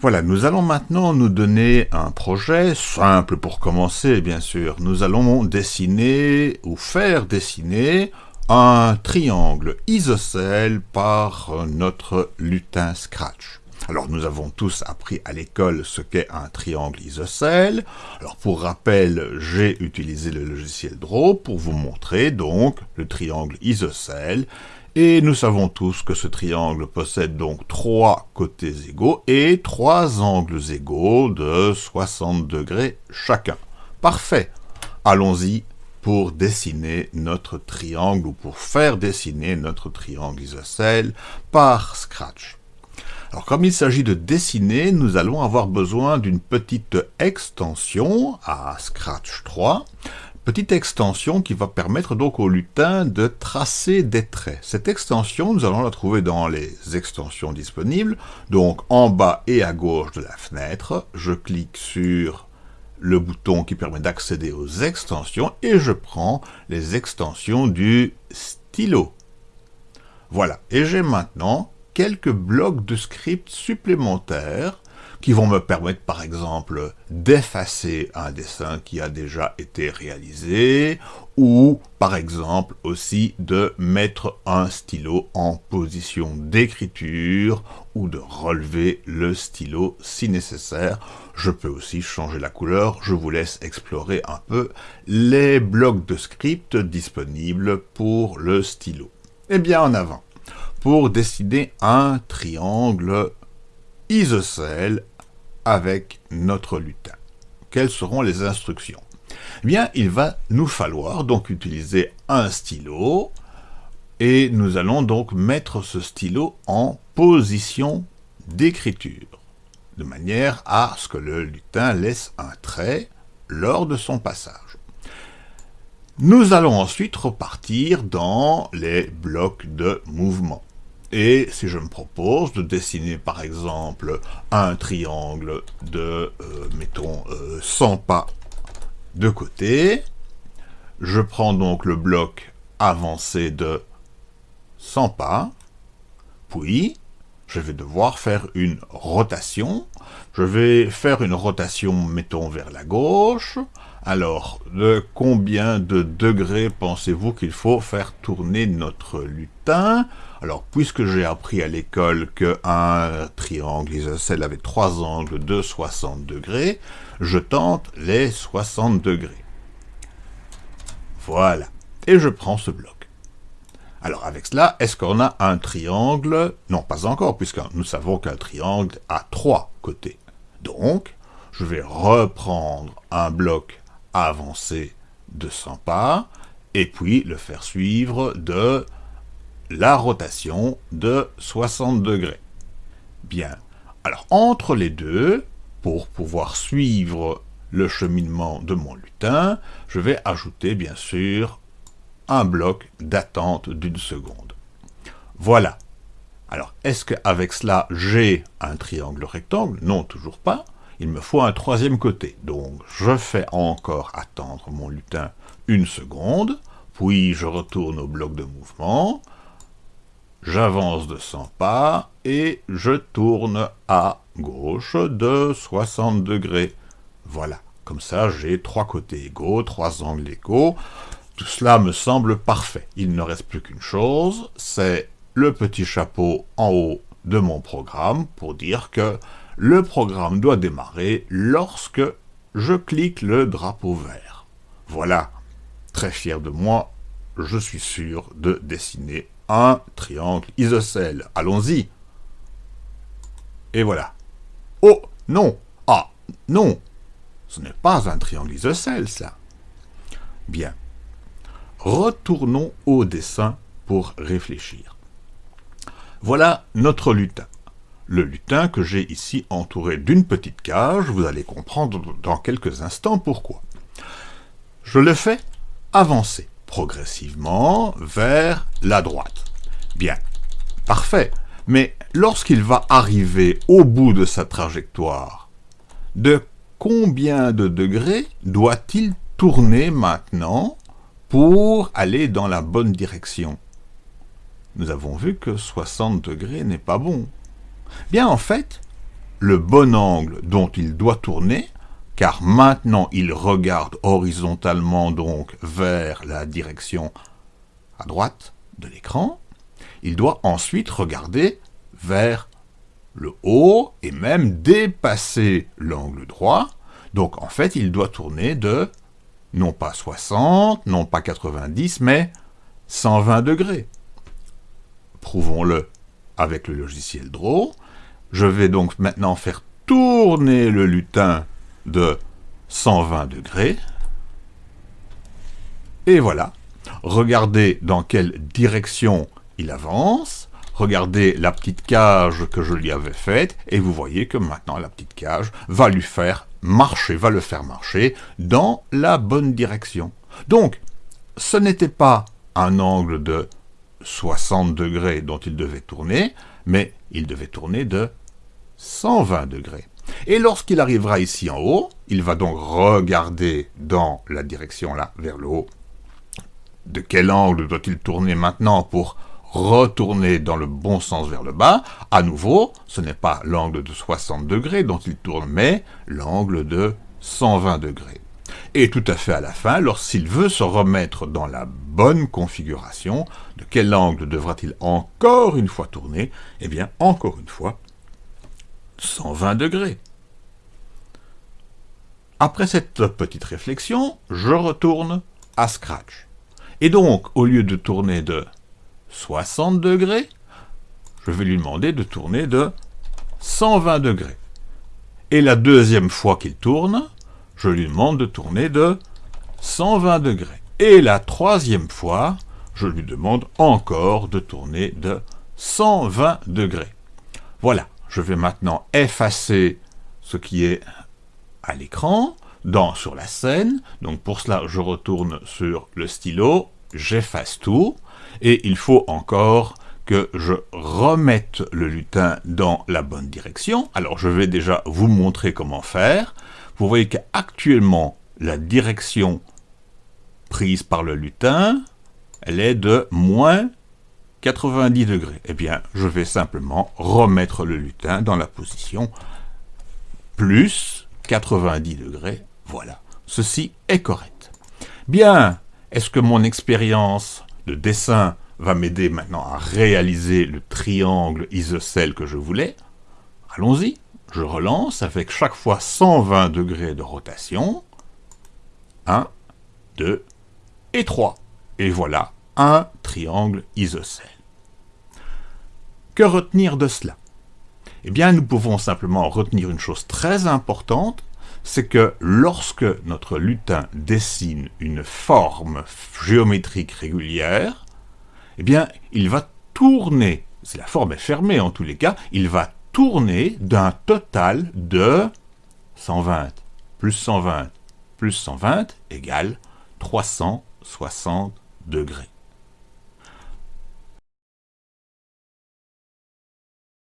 Voilà, nous allons maintenant nous donner un projet, simple pour commencer bien sûr. Nous allons dessiner ou faire dessiner un triangle isocèle par notre lutin Scratch. Alors nous avons tous appris à l'école ce qu'est un triangle isocèle. Alors pour rappel, j'ai utilisé le logiciel Draw pour vous montrer donc le triangle isocèle et nous savons tous que ce triangle possède donc trois côtés égaux et trois angles égaux de 60 degrés chacun. Parfait Allons-y pour dessiner notre triangle ou pour faire dessiner notre triangle isocèle par Scratch. Alors comme il s'agit de dessiner, nous allons avoir besoin d'une petite extension à Scratch 3 Petite extension qui va permettre donc au lutin de tracer des traits. Cette extension, nous allons la trouver dans les extensions disponibles. Donc en bas et à gauche de la fenêtre, je clique sur le bouton qui permet d'accéder aux extensions et je prends les extensions du stylo. Voilà, et j'ai maintenant quelques blocs de script supplémentaires qui vont me permettre par exemple d'effacer un dessin qui a déjà été réalisé ou par exemple aussi de mettre un stylo en position d'écriture ou de relever le stylo si nécessaire. Je peux aussi changer la couleur, je vous laisse explorer un peu les blocs de script disponibles pour le stylo. Eh bien en avant, pour dessiner un triangle isocèle avec notre lutin. Quelles seront les instructions? Bien, il va nous falloir donc utiliser un stylo, et nous allons donc mettre ce stylo en position d'écriture, de manière à ce que le lutin laisse un trait lors de son passage. Nous allons ensuite repartir dans les blocs de mouvement. Et si je me propose de dessiner par exemple un triangle de, euh, mettons, 100 euh, pas de côté, je prends donc le bloc avancé de 100 pas, puis je vais devoir faire une rotation. Je vais faire une rotation, mettons, vers la gauche. Alors, de combien de degrés pensez-vous qu'il faut faire tourner notre lutin? Alors, puisque j'ai appris à l'école qu'un triangle isocèle avait trois angles de 60 degrés, je tente les 60 degrés. Voilà. Et je prends ce bloc. Alors, avec cela, est-ce qu'on a un triangle? Non, pas encore, puisque nous savons qu'un triangle a trois côtés. Donc, je vais reprendre un bloc avancé de 100 pas, et puis le faire suivre de la rotation de 60 degrés. Bien. Alors, entre les deux, pour pouvoir suivre le cheminement de mon lutin, je vais ajouter, bien sûr, un bloc d'attente d'une seconde. Voilà. Alors, est-ce qu'avec cela, j'ai un triangle rectangle? Non, toujours pas. Il me faut un troisième côté. Donc, je fais encore attendre mon lutin une seconde, puis je retourne au bloc de mouvement, J'avance de 100 pas et je tourne à gauche de 60 degrés. Voilà, comme ça j'ai trois côtés égaux, trois angles égaux. Tout cela me semble parfait. Il ne reste plus qu'une chose, c'est le petit chapeau en haut de mon programme pour dire que le programme doit démarrer lorsque je clique le drapeau vert. Voilà, très fier de moi, je suis sûr de dessiner un triangle isocèle. Allons-y. Et voilà. Oh, non Ah, non Ce n'est pas un triangle isocèle, ça. Bien. Retournons au dessin pour réfléchir. Voilà notre lutin. Le lutin que j'ai ici entouré d'une petite cage, vous allez comprendre dans quelques instants pourquoi. Je le fais avancer progressivement vers la droite. Bien, parfait. Mais lorsqu'il va arriver au bout de sa trajectoire, de combien de degrés doit-il tourner maintenant pour aller dans la bonne direction Nous avons vu que 60 degrés n'est pas bon. Bien, en fait, le bon angle dont il doit tourner, car maintenant il regarde horizontalement donc vers la direction à droite de l'écran, il doit ensuite regarder vers le haut et même dépasser l'angle droit. Donc en fait, il doit tourner de non pas 60, non pas 90, mais 120 degrés. Prouvons-le avec le logiciel Draw. Je vais donc maintenant faire tourner le lutin de 120 degrés. Et voilà. Regardez dans quelle direction il avance. Regardez la petite cage que je lui avais faite. Et vous voyez que maintenant la petite cage va lui faire marcher, va le faire marcher dans la bonne direction. Donc, ce n'était pas un angle de 60 degrés dont il devait tourner, mais il devait tourner de 120 degrés. Et lorsqu'il arrivera ici en haut, il va donc regarder dans la direction là, vers le haut. De quel angle doit-il tourner maintenant pour retourner dans le bon sens vers le bas À nouveau, ce n'est pas l'angle de 60 degrés dont il tourne, mais l'angle de 120 degrés. Et tout à fait à la fin, lorsqu'il veut se remettre dans la bonne configuration, de quel angle devra-t-il encore une fois tourner? Eh bien, encore une fois, 120 degrés. Après cette petite réflexion, je retourne à Scratch. Et donc, au lieu de tourner de 60 degrés, je vais lui demander de tourner de 120 degrés. Et la deuxième fois qu'il tourne, je lui demande de tourner de 120 degrés. Et la troisième fois, je lui demande encore de tourner de 120 degrés. Voilà, je vais maintenant effacer ce qui est à l'écran, dans sur la scène. Donc pour cela, je retourne sur le stylo, j'efface tout, et il faut encore que je remette le lutin dans la bonne direction. Alors je vais déjà vous montrer comment faire. Vous voyez qu'actuellement, la direction prise par le lutin, elle est de moins 90 degrés. Eh bien, je vais simplement remettre le lutin dans la position plus 90 degrés. Voilà, ceci est correct. Bien, est-ce que mon expérience de dessin va m'aider maintenant à réaliser le triangle isocèle que je voulais? Allons-y, je relance avec chaque fois 120 degrés de rotation. 1, 2 et 3. Et voilà un triangle isocèle. Que retenir de cela? Eh bien, nous pouvons simplement retenir une chose très importante, c'est que lorsque notre lutin dessine une forme géométrique régulière, eh bien, il va tourner, si la forme est fermée en tous les cas, il va tourner d'un total de 120 plus 120 plus 120 égale 360 degrés.